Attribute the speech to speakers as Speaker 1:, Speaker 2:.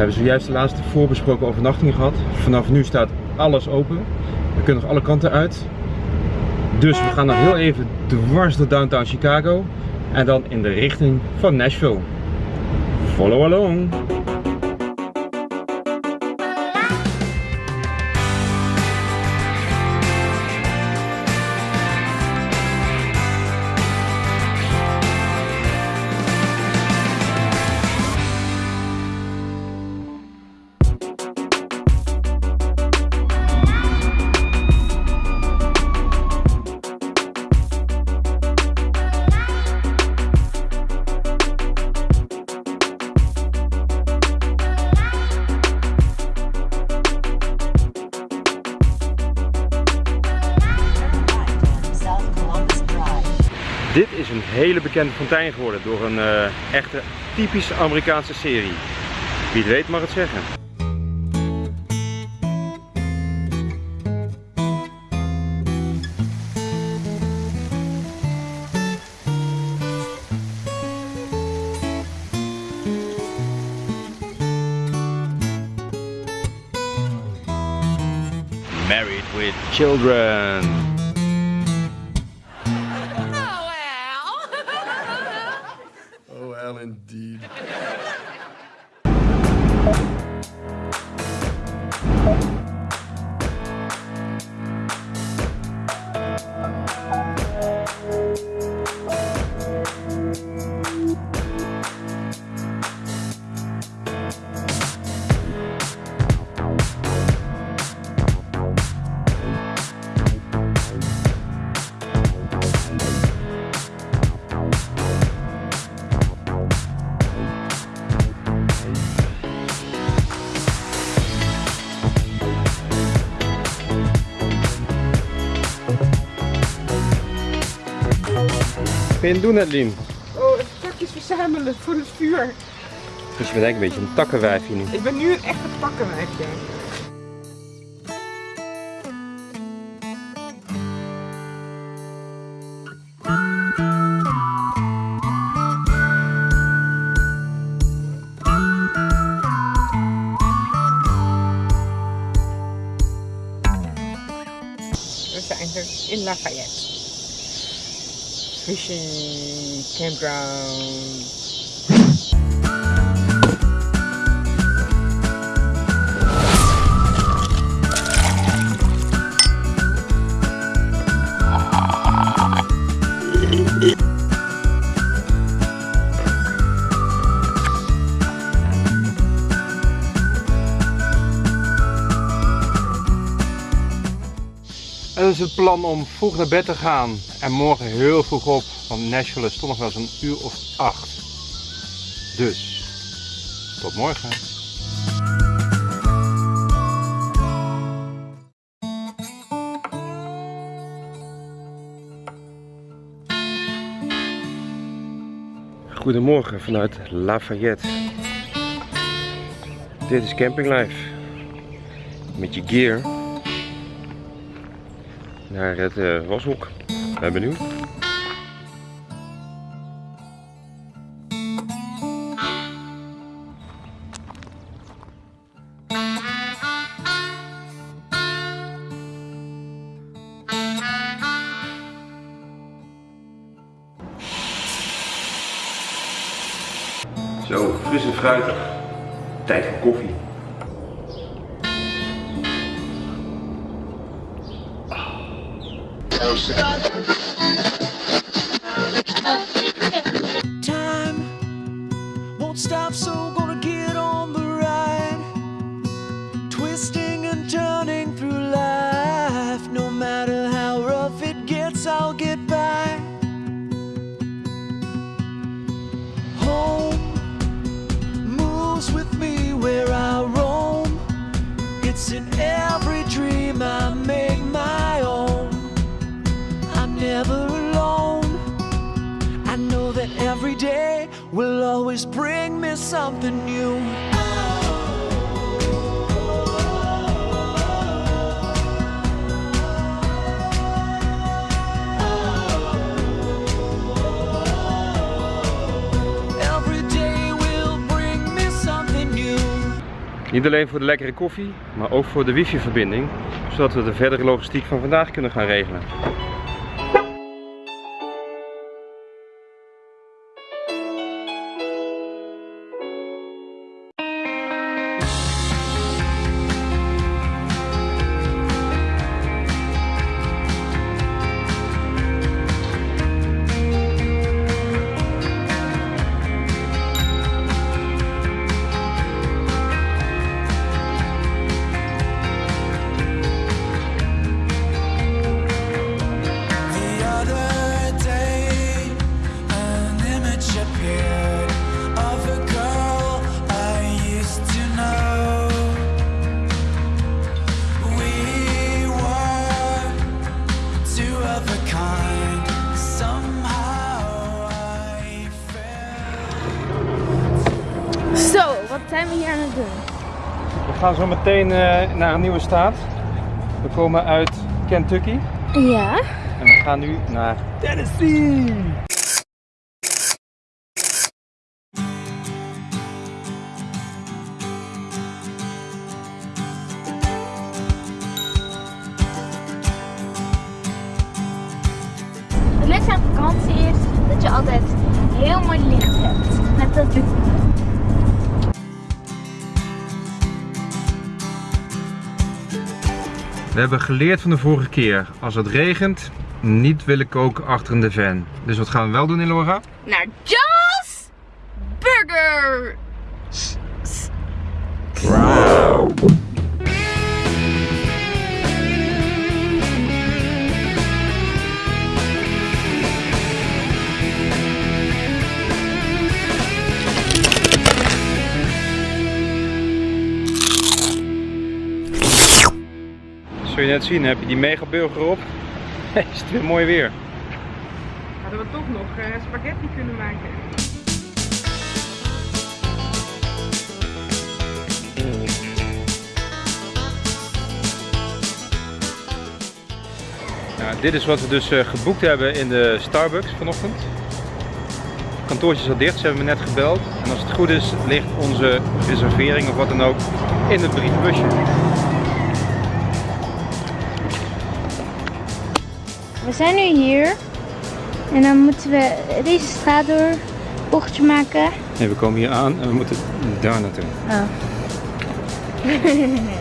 Speaker 1: hebben zojuist de laatste voorbesproken overnachting gehad. Vanaf nu staat alles open. We kunnen nog alle kanten uit. Dus we gaan nog heel even dwars door downtown Chicago. En dan in de richting van Nashville. Follow along! Een hele bekende fontein geworden door een eh, echte typische Amerikaanse serie. Wie het weet mag het zeggen. Married with children. Kun je het doen, Adeline?
Speaker 2: Oh, takjes verzamelen voor het vuur.
Speaker 1: Dus je bent eigenlijk een beetje een takkenwijfje nu.
Speaker 2: Ik ben nu een echte takkenwijfje. We zijn er in Lafayette. Fishing campground.
Speaker 1: Is het plan om vroeg naar bed te gaan en morgen heel vroeg op, want Nashville is toch nog wel eens een uur of acht. Dus, tot morgen. Goedemorgen vanuit Lafayette. Dit is Camping Life. Met je gear naar het eh, washok. Ben benieuwd. Zo, fris en fruitig. Tijd voor koffie.
Speaker 3: Time won't stop, so gonna get on the ride. Twisting and turning through life. No matter how rough it gets, I'll get by. Home moves with me where I roam. It's in will always bring me something new.
Speaker 1: Niet alleen voor de lekkere koffie, maar ook voor de wifi verbinding. Zodat we de verdere logistiek van vandaag kunnen gaan regelen. Gaan zo meteen eh, naar een nieuwe staat. We komen uit Kentucky
Speaker 4: Ja.
Speaker 1: en we gaan nu naar Tennessee.
Speaker 4: Het leuke aan vakantie is dat je altijd heel mooi licht hebt. Met dat
Speaker 1: We hebben geleerd van de vorige keer. Als het regent, niet willen koken achter in de van. Dus wat gaan we wel doen, Elora?
Speaker 4: Naar Joe's Burger.
Speaker 1: Zul je net zien, heb je die mega burger op? Is het weer mooi weer.
Speaker 2: Hadden we toch nog eh, spaghetti kunnen maken.
Speaker 1: Nou, dit is wat we dus eh, geboekt hebben in de Starbucks vanochtend. Het kantoortje is al dicht, ze hebben me net gebeld. En als het goed is, ligt onze reservering of wat dan ook in het brievenbusje.
Speaker 4: We zijn nu hier. En dan moeten we deze straat door. Bochtje maken.
Speaker 1: Nee, we komen hier aan en we moeten daar naartoe.
Speaker 4: Oh.